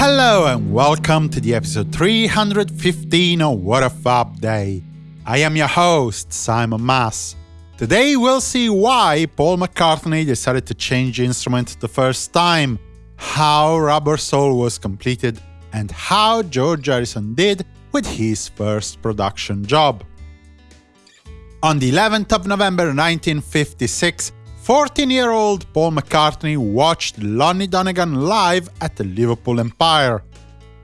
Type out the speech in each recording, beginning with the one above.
Hello and welcome to the episode 315 of What a Fab Day. I am your host, Simon Mas. Today we'll see why Paul McCartney decided to change instrument the first time, how Rubber Soul was completed, and how George Harrison did with his first production job. On the 11th of November 1956, 14-year-old Paul McCartney watched Lonnie Donegan live at the Liverpool Empire.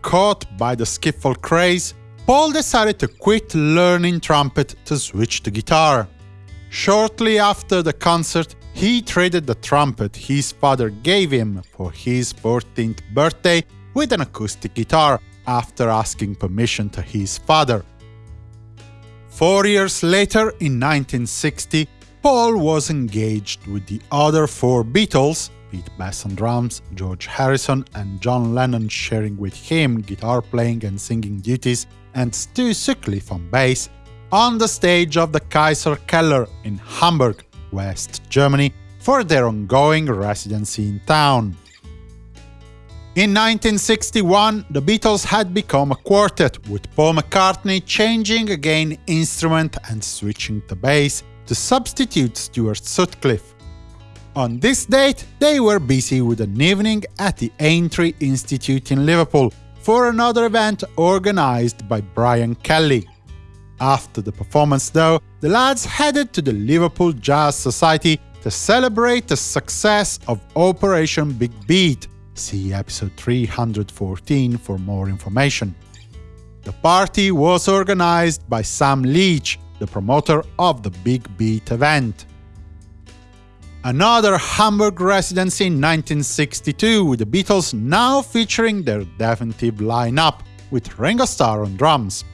Caught by the skiffle craze, Paul decided to quit learning trumpet to switch to guitar. Shortly after the concert, he traded the trumpet his father gave him for his 14th birthday with an acoustic guitar, after asking permission to his father. Four years later, in 1960, Paul was engaged with the other four Beatles, Pete Best on drums, George Harrison and John Lennon sharing with him guitar playing and singing duties, and Stu Sutcliffe on bass, on the stage of the Kaiser Keller in Hamburg, West Germany, for their ongoing residency in town. In 1961, the Beatles had become a quartet, with Paul McCartney changing again instrument and switching to bass to substitute Stuart Sutcliffe. On this date, they were busy with an evening at the Aintree Institute in Liverpool for another event organized by Brian Kelly. After the performance, though, the lads headed to the Liverpool Jazz Society to celebrate the success of Operation Big Beat, See episode 314 for more information. The party was organized by Sam Leach, the promoter of the Big Beat event. Another Hamburg residency in 1962, with the Beatles now featuring their definitive lineup, with Ringo Starr on drums.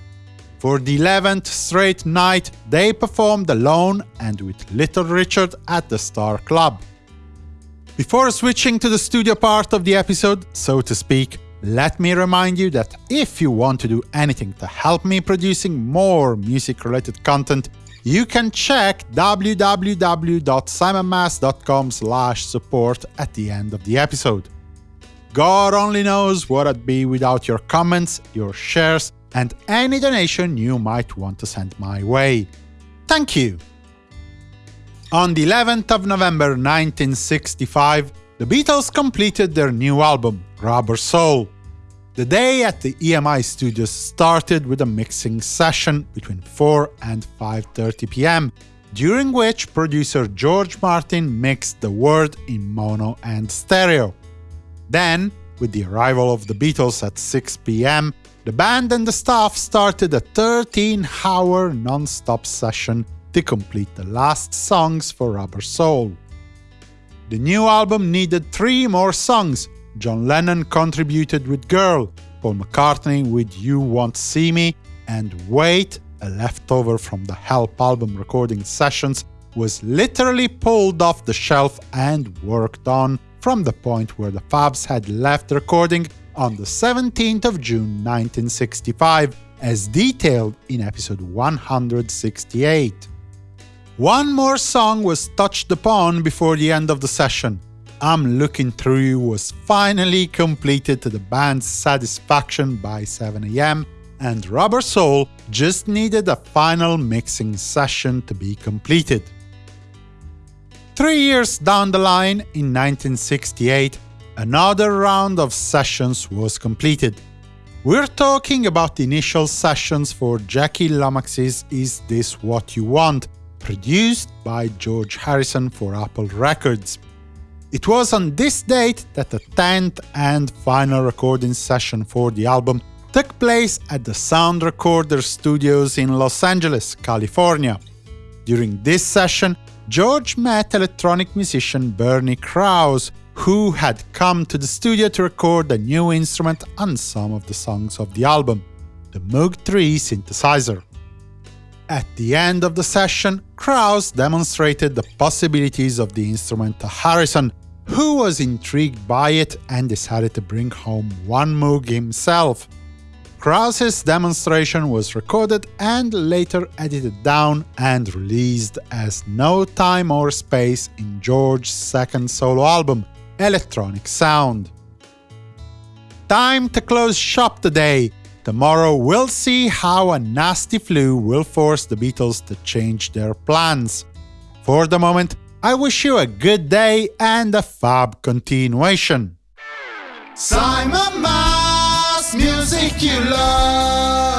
For the 11th straight night, they performed alone and with Little Richard at the Star Club. Before switching to the studio part of the episode, so to speak, let me remind you that if you want to do anything to help me producing more music-related content, you can check www.simonmas.com support at the end of the episode. God only knows what I'd be without your comments, your shares, and any donation you might want to send my way. Thank you! On the 11th of November 1965, the Beatles completed their new album, Rubber Soul. The day at the EMI studios started with a mixing session between 4 and 5.30 pm, during which producer George Martin mixed the word in mono and stereo. Then, with the arrival of the Beatles at 6 pm, the band and the staff started a 13-hour non-stop session to complete the last songs for Rubber Soul. The new album needed three more songs. John Lennon contributed with Girl, Paul McCartney with You Won't See Me, and Wait, a leftover from the Help album recording sessions, was literally pulled off the shelf and worked on from the point where the Fabs had left recording on the 17th of June 1965, as detailed in episode 168. One more song was touched upon before the end of the session. I'm Looking Through You was finally completed to the band's satisfaction by 7am, and Rubber Soul just needed a final mixing session to be completed. Three years down the line, in 1968, another round of sessions was completed. We're talking about the initial sessions for Jackie Lomax's Is This What You Want, produced by George Harrison for Apple Records. It was on this date that the 10th and final recording session for the album took place at the Sound Recorder Studios in Los Angeles, California. During this session, George met electronic musician Bernie Krause, who had come to the studio to record a new instrument on some of the songs of the album, the Moog 3 synthesizer. At the end of the session, Krause demonstrated the possibilities of the instrument to Harrison, who was intrigued by it and decided to bring home one Moog himself. Krause's demonstration was recorded and later edited down and released as No Time or Space in George's second solo album, Electronic Sound. time to close shop today. Tomorrow we'll see how a nasty flu will force the Beatles to change their plans. For the moment, I wish you a good day and a fab continuation. Simon Mas, music you love.